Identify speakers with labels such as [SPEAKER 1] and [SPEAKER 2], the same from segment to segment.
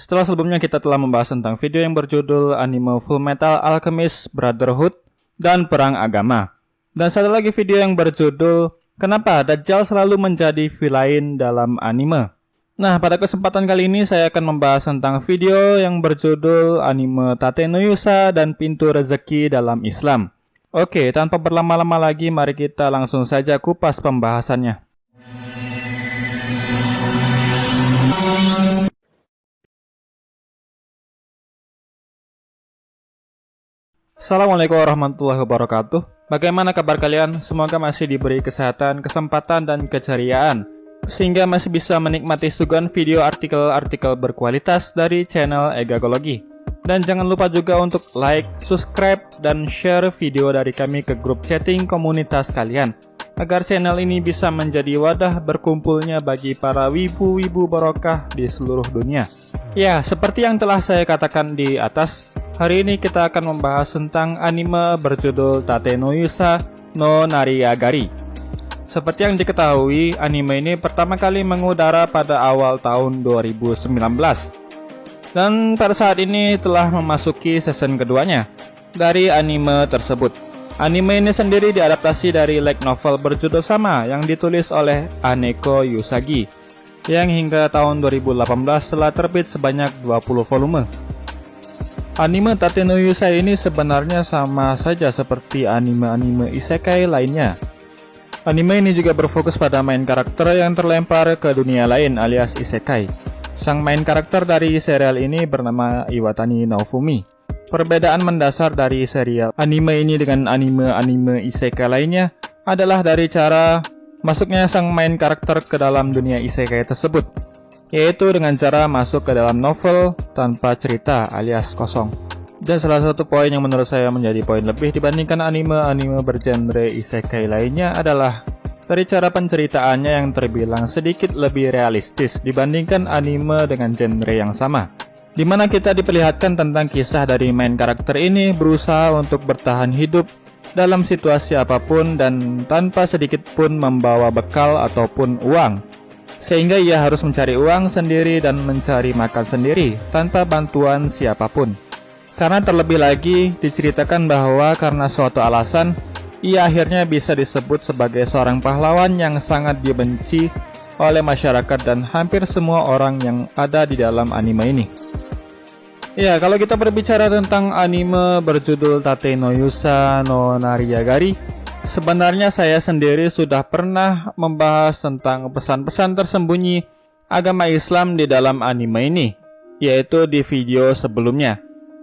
[SPEAKER 1] Setelah sebelumnya kita telah membahas tentang video yang berjudul anime Full Metal Alchemist Brotherhood dan Perang Agama. Dan satu lagi video yang berjudul Kenapa Dajjal selalu menjadi villain dalam anime. Nah, pada kesempatan kali ini saya akan membahas tentang video yang berjudul anime Tate no Yusa dan Pintu Rezeki dalam Islam. Oke, tanpa berlama-lama lagi mari kita langsung saja kupas pembahasannya. Assalamualaikum warahmatullahi wabarakatuh. Bagaimana kabar kalian? Semoga masih diberi kesehatan, kesempatan, dan keceriaan Sehingga masih bisa menikmati suguhan video artikel-artikel berkualitas dari channel Egagologi. Dan jangan lupa juga untuk like, subscribe, dan share video dari kami ke grup chatting komunitas kalian Agar channel ini bisa menjadi wadah berkumpulnya bagi para wibu-wibu barokah di seluruh dunia. Ya, seperti yang telah saya katakan di atas Hari ini kita akan membahas tentang anime berjudul Tate no Yusa no Nariyagari. Seperti yang diketahui, anime ini pertama kali mengudara pada awal tahun 2019. Dan pada saat ini telah memasuki season keduanya dari anime tersebut. Anime ini sendiri diadaptasi dari light novel berjudul sama yang ditulis oleh Aneko Yusagi yang hingga tahun 2018 telah terbit sebanyak 20 volume. Anime Tate no Yusai ini sebenarnya sama saja seperti anime-anime isekai lainnya. Anime ini juga berfokus pada main karakter yang terlempar ke dunia lain alias isekai. Sang main karakter dari serial ini bernama Iwatani Naofumi. Perbedaan mendasar dari serial anime ini dengan anime-anime isekai lainnya adalah dari cara masuknya sang main karakter ke dalam dunia isekai tersebut yaitu dengan cara masuk ke dalam novel tanpa cerita alias kosong. Dan salah satu poin yang menurut saya menjadi poin lebih dibandingkan anime-anime bergenre isekai lainnya adalah dari cara penceritaannya yang terbilang sedikit lebih realistis dibandingkan anime dengan genre yang sama. Di mana kita diperlihatkan tentang kisah dari main karakter ini berusaha untuk bertahan hidup dalam situasi apa pun dan tanpa sedikit pun membawa bekal ataupun uang sehingga ia harus mencari uang sendiri dan mencari makan sendiri tanpa bantuan siapa pun. Karena terlebih lagi diceritakan bahwa karena suatu alasan, ia akhirnya bisa disebut sebagai seorang pahlawan yang sangat dibenci oleh masyarakat dan hampir semua orang yang ada di dalam anime ini. Ya, kalau kita berbicara tentang anime berjudul Tate no Yusa no Nariyagari, Sebenarnya saya sendiri sudah pernah membahas tentang pesan-pesan tersembunyi agama Islam di dalam anime ini, yaitu di video sebelumnya.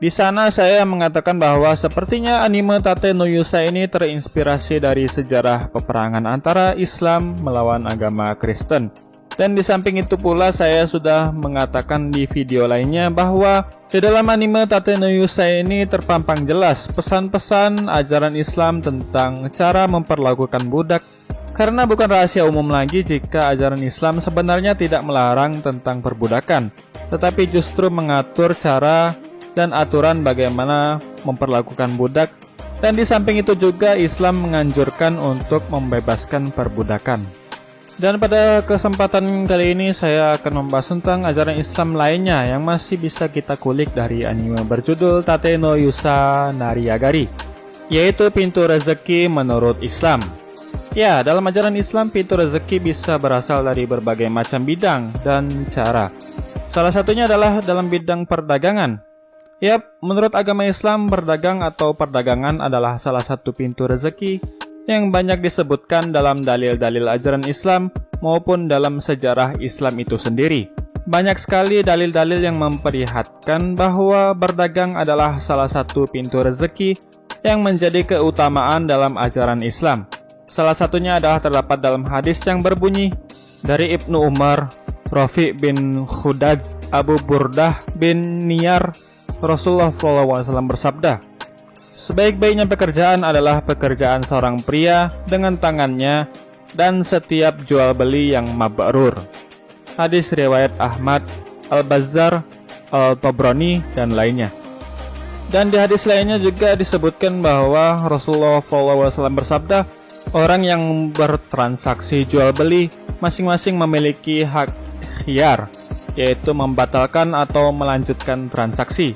[SPEAKER 1] Di sana saya mengatakan bahwa sepertinya anime Tate no Yusa ini terinspirasi dari sejarah peperangan antara Islam melawan agama Kristen. Dan di samping itu pula saya sudah mengatakan di video lainnya bahwa di dalam anime Tate no ini terpampang jelas pesan-pesan ajaran Islam tentang cara memperlakukan budak karena bukan rahasia umum lagi jika ajaran Islam sebenarnya tidak melarang tentang perbudakan tetapi justru mengatur cara dan aturan bagaimana memperlakukan budak dan di samping itu juga Islam menganjurkan untuk membebaskan perbudakan. Dan pada kesempatan kali ini saya akan membahas tentang ajaran Islam lainnya yang masih bisa kita kulik dari anime berjudul Tate no Yusa Nariyagari, yaitu pintu rezeki menurut Islam. Ya, dalam ajaran Islam pintu rezeki bisa berasal dari berbagai macam bidang dan cara. Salah satunya adalah dalam bidang perdagangan. Yap, menurut agama Islam, berdagang atau perdagangan adalah salah satu pintu rezeki yang banyak disebutkan dalam dalil-dalil ajaran Islam maupun dalam sejarah Islam itu sendiri. Banyak sekali dalil-dalil yang memperlihatkan bahwa berdagang adalah salah satu pintu rezeki yang menjadi keutamaan dalam ajaran Islam. Salah satunya adalah terdapat dalam hadis yang berbunyi dari Ibnu Umar, Rafi bin Khudaj, Abu Burdah bin Niyar, Rasulullah SAW bersabda, Sebaik-baiknya pekerjaan adalah pekerjaan seorang pria dengan tangannya dan setiap jual beli yang mabrur. Hadis riwayat Ahmad, Al-Bazzar, Al-Tabrani, dan lainnya. Dan di hadis lainnya juga disebutkan bahwa Rasulullah SAW bersabda, orang yang bertransaksi jual beli masing-masing memiliki hak khiyar yaitu membatalkan atau melanjutkan transaksi.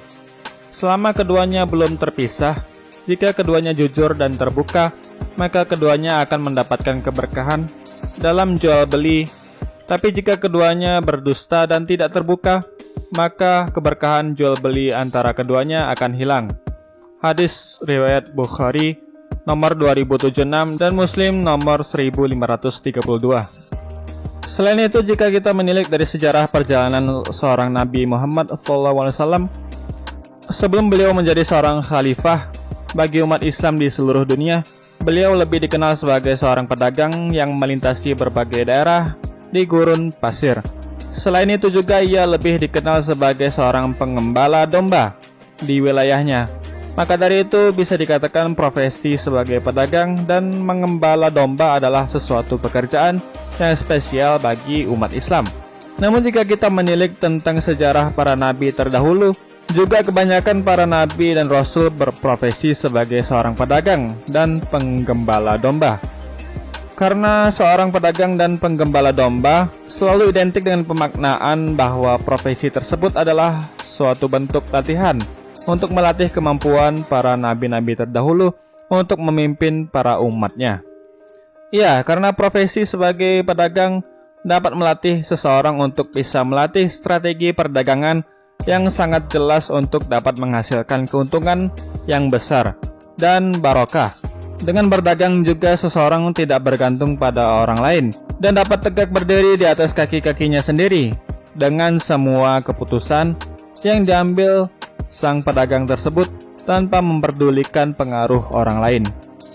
[SPEAKER 1] Selama keduanya belum terpisah, jika keduanya jujur dan terbuka, maka keduanya akan mendapatkan keberkahan dalam jual beli. Tapi jika keduanya berdusta dan tidak terbuka, maka keberkahan jual beli antara keduanya akan hilang. Hadis riwayat Bukhari nomor 2076 dan Muslim nomor 1532. Selain itu, jika kita menilik dari sejarah perjalanan seorang Nabi Muhammad SAW, sebelum beliau menjadi seorang khalifah bagi umat Islam di seluruh dunia, beliau lebih dikenal sebagai seorang pedagang yang melintasi berbagai daerah di gurun pasir. Selain itu juga ia lebih dikenal sebagai seorang pengembala domba di wilayahnya maka dari itu bisa dikatakan profesi sebagai pedagang dan mengembala domba adalah sesuatu pekerjaan yang spesial bagi umat Islam. Namun jika kita menilik tentang sejarah para nabi terdahulu, juga kebanyakan para nabi dan rasul berprofesi sebagai seorang pedagang dan penggembala domba. Karena seorang pedagang dan penggembala domba selalu identik dengan pemaknaan bahwa profesi tersebut adalah suatu bentuk latihan untuk melatih kemampuan para nabi-nabi terdahulu untuk memimpin para umatnya. Ya, karena profesi sebagai pedagang dapat melatih seseorang untuk bisa melatih strategi perdagangan yang sangat jelas untuk dapat menghasilkan keuntungan yang besar dan barokah. Dengan berdagang juga seseorang tidak bergantung pada orang lain dan dapat tegak berdiri di atas kaki-kakinya sendiri dengan semua keputusan yang diambil sang pedagang tersebut tanpa memperdulikan pengaruh orang lain.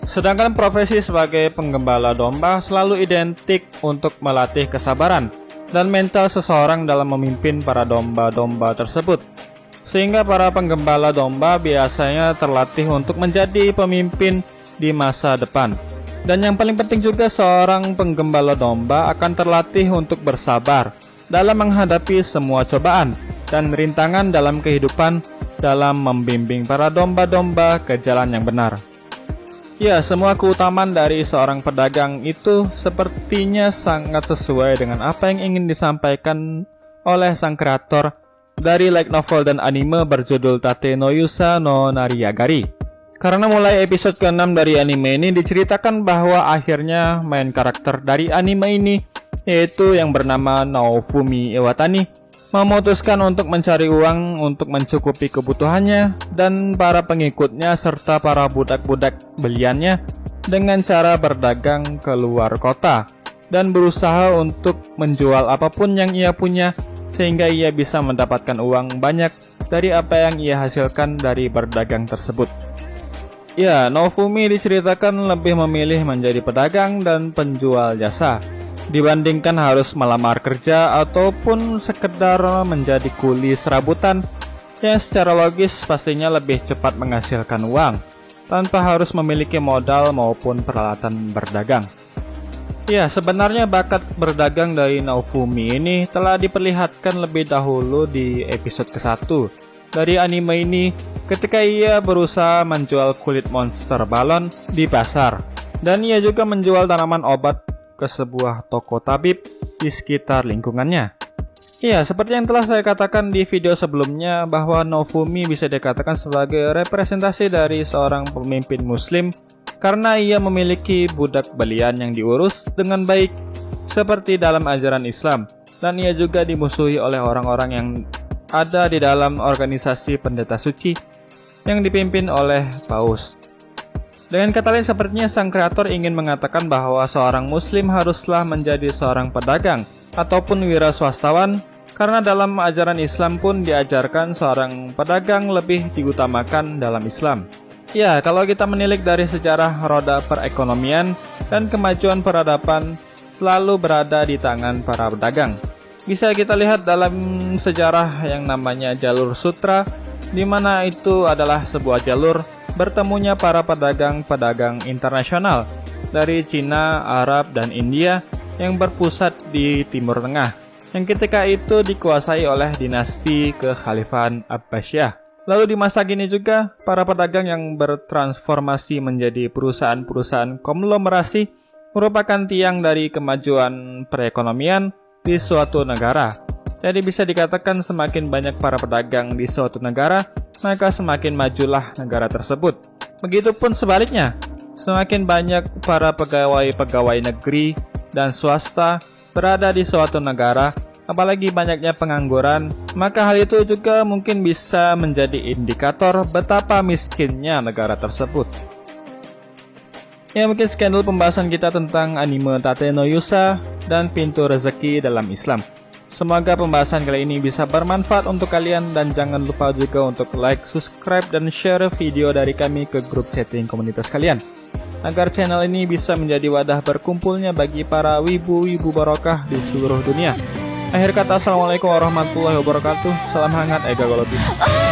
[SPEAKER 1] Sedangkan profesi sebagai penggembala domba selalu identik untuk melatih kesabaran dan mental seseorang dalam memimpin para domba-domba tersebut. Sehingga para penggembala domba biasanya terlatih untuk menjadi pemimpin di masa depan. Dan yang paling penting juga seorang penggembala domba akan terlatih untuk bersabar dalam menghadapi semua cobaan dan rintangan dalam kehidupan dalam membimbing para domba-domba ke jalan yang benar. Ya, semua keutamaan dari seorang pedagang itu sepertinya sangat sesuai dengan apa yang ingin disampaikan oleh sang kreator dari light novel dan anime berjudul Tate no Yusa no Nariyagari. Karena mulai episode ke-6 dari anime ini diceritakan bahwa akhirnya main karakter dari anime ini yaitu yang bernama Naofumi Iwatani memutuskan untuk mencari uang untuk mencukupi kebutuhannya dan para pengikutnya serta para budak-budak beliannya dengan cara berdagang ke luar kota dan berusaha untuk menjual apa pun yang ia punya sehingga ia bisa mendapatkan uang banyak dari apa yang ia hasilkan dari berdagang tersebut. Ya, Nofumi diceritakan lebih memilih menjadi pedagang dan penjual jasa dibandingkan harus melamar kerja ataupun sekedar menjadi kuli serabutan yang secara logis pastinya lebih cepat menghasilkan uang tanpa harus memiliki modal maupun peralatan berdagang. Ya, sebenarnya bakat berdagang dari Naofumi ini telah diperlihatkan lebih dahulu di episode ke-1 dari anime ini ketika ia berusaha menjual kulit monster balon di pasar. Dan ia juga menjual tanaman obat ke sebuah toko tabib di sekitar lingkungannya. Iya, seperti yang telah saya katakan di video sebelumnya bahwa Nofumi bisa dikatakan sebagai representasi dari seorang pemimpin muslim karena ia memiliki budak belian yang diurus dengan baik seperti dalam ajaran Islam dan ia juga dimusuhi oleh orang-orang yang ada di dalam organisasi pendeta suci yang dipimpin oleh Paus. Dengan kata lain sepertinya sang kreator ingin mengatakan bahwa seorang muslim haruslah menjadi seorang pedagang ataupun wira swastawan karena dalam ajaran Islam pun diajarkan seorang pedagang lebih diutamakan dalam Islam. Ya, kalau kita menilik dari sejarah roda perekonomian dan kemajuan peradaban selalu berada di tangan para pedagang. Bisa kita lihat dalam sejarah yang namanya jalur sutra, di mana itu adalah sebuah jalur bertemunya para pedagang-pedagang internasional dari Cina, Arab, dan India yang berpusat di Timur Tengah, yang ketika itu dikuasai oleh dinasti kekhalifahan Abbasiyah. Lalu di masa kini juga, para pedagang yang bertransformasi menjadi perusahaan-perusahaan konglomerasi merupakan tiang dari kemajuan perekonomian di suatu negara. Jadi bisa dikatakan semakin banyak para pedagang di suatu negara, maka semakin majulah negara tersebut. Begitupun sebaliknya, semakin banyak para pegawai-pegawai negeri dan swasta berada di suatu negara, apalagi banyaknya pengangguran, maka hal itu juga mungkin bisa menjadi indikator betapa miskinnya negara tersebut. Ya mungkin sekian dulu pembahasan kita tentang anime Tate no Yusa dan pintu rezeki dalam Islam. Semoga pembahasan kali ini bisa bermanfaat untuk kalian dan jangan lupa juga untuk like, subscribe, dan share video dari kami ke grup chatting komunitas kalian. Agar channel ini bisa menjadi wadah berkumpulnya bagi para wibu-wibu barokah di seluruh dunia. Akhir kata, Assalamualaikum warahmatullahi wabarakatuh. Salam hangat, Ega Golobi.